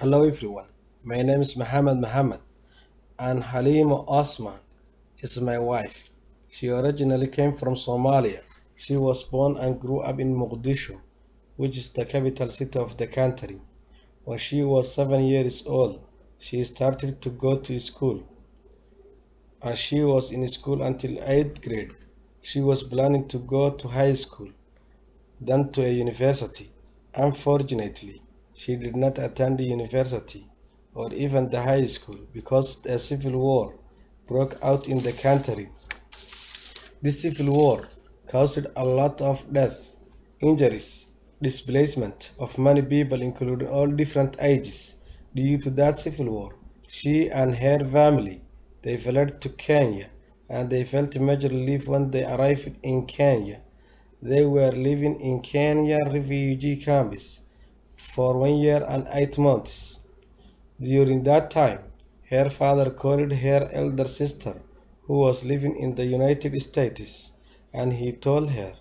Hello everyone, my name is Muhammad Muhammad and Halima Osman is my wife. She originally came from Somalia. She was born and grew up in Mogadishu, which is the capital city of the country. When she was seven years old, she started to go to school and she was in school until 8th grade. She was planning to go to high school, then to a university. Unfortunately, she did not attend the university or even the high school because a civil war broke out in the country. This civil war caused a lot of death, injuries, displacement of many people including all different ages. Due to that civil war, she and her family they fled to Kenya and they felt major relief when they arrived in Kenya. They were living in Kenya refugee camps for one year and eight months. During that time, her father called her elder sister, who was living in the United States, and he told her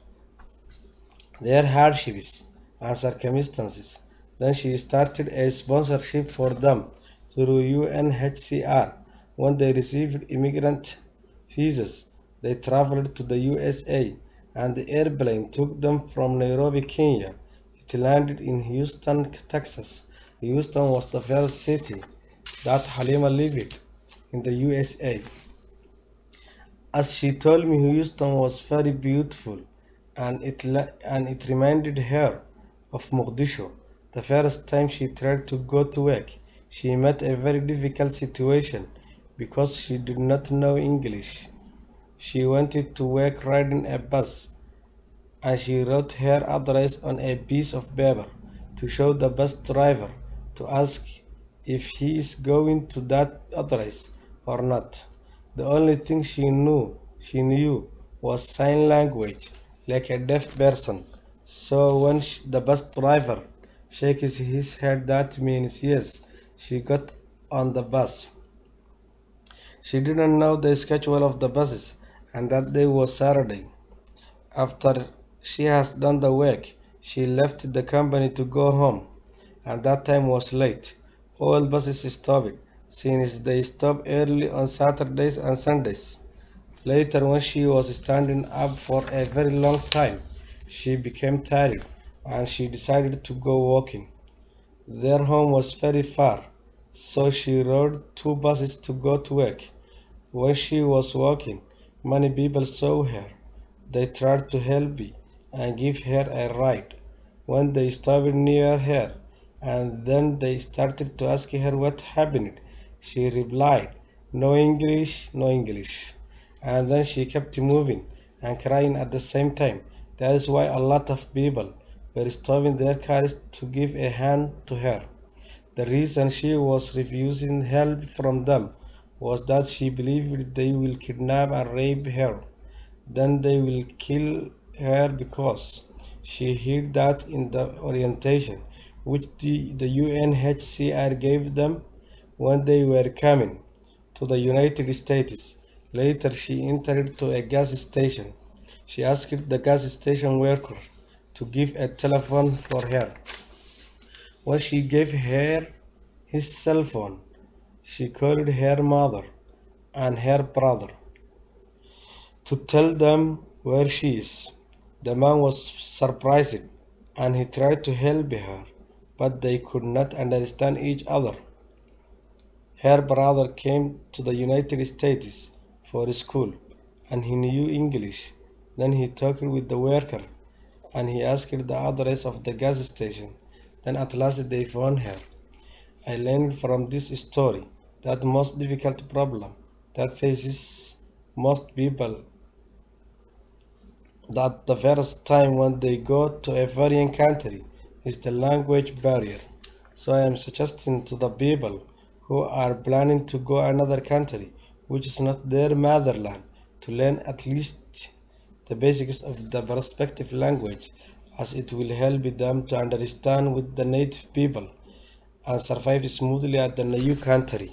their hardships and circumstances. Then she started a sponsorship for them through UNHCR. When they received immigrant visas, they traveled to the USA, and the airplane took them from Nairobi, Kenya it landed in Houston, Texas. Houston was the first city that Halima lived in the USA. As she told me, Houston was very beautiful and it, and it reminded her of Mogadishu. The first time she tried to go to work, she met a very difficult situation because she did not know English. She wanted to work riding a bus and she wrote her address on a piece of paper to show the bus driver to ask if he is going to that address or not. The only thing she knew she knew was sign language like a deaf person. So when she, the bus driver shakes his head that means yes, she got on the bus. She didn't know the schedule of the buses and that day was Saturday. After she has done the work. She left the company to go home, and that time was late. All buses stopped, since they stop early on Saturdays and Sundays. Later, when she was standing up for a very long time, she became tired and she decided to go walking. Their home was very far, so she rode two buses to go to work. When she was walking, many people saw her. They tried to help me and give her a ride. When they stopped near her, and then they started to ask her what happened, she replied, No English, no English. And then she kept moving and crying at the same time. That is why a lot of people were stopping their cars to give a hand to her. The reason she was refusing help from them was that she believed they will kidnap and rape her. Then they will kill her because she heard that in the orientation which the, the UNHCR gave them when they were coming to the United States. Later, she entered to a gas station. She asked the gas station worker to give a telephone for her. When she gave her his cell phone, she called her mother and her brother to tell them where she is. The man was surprised and he tried to help her, but they could not understand each other. Her brother came to the United States for school and he knew English. Then he talked with the worker and he asked the address of the gas station. Then at last they found her. I learned from this story that most difficult problem that faces most people that the first time when they go to a foreign country is the language barrier. So I am suggesting to the people who are planning to go another country which is not their motherland to learn at least the basics of the respective language as it will help them to understand with the native people and survive smoothly at the new country.